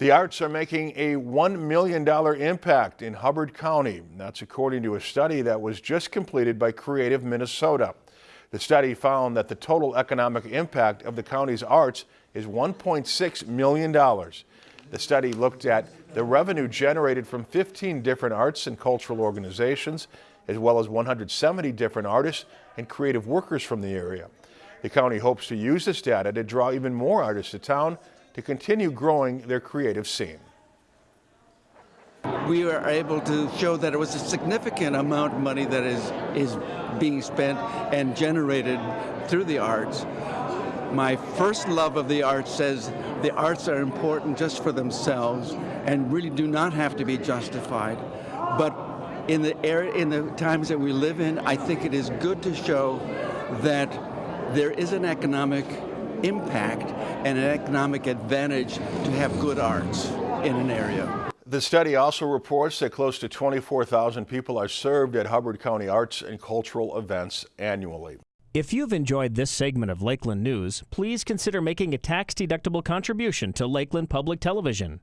The arts are making a $1 million impact in Hubbard County. That's according to a study that was just completed by Creative Minnesota. The study found that the total economic impact of the county's arts is $1.6 million. The study looked at the revenue generated from 15 different arts and cultural organizations, as well as 170 different artists and creative workers from the area. The county hopes to use this data to draw even more artists to town to continue growing their creative scene. We were able to show that it was a significant amount of money that is, is being spent and generated through the arts. My first love of the arts says the arts are important just for themselves and really do not have to be justified. But in the area, in the times that we live in, I think it is good to show that there is an economic impact and an economic advantage to have good arts in an area. The study also reports that close to 24,000 people are served at Hubbard County arts and cultural events annually. If you've enjoyed this segment of Lakeland News, please consider making a tax-deductible contribution to Lakeland Public Television.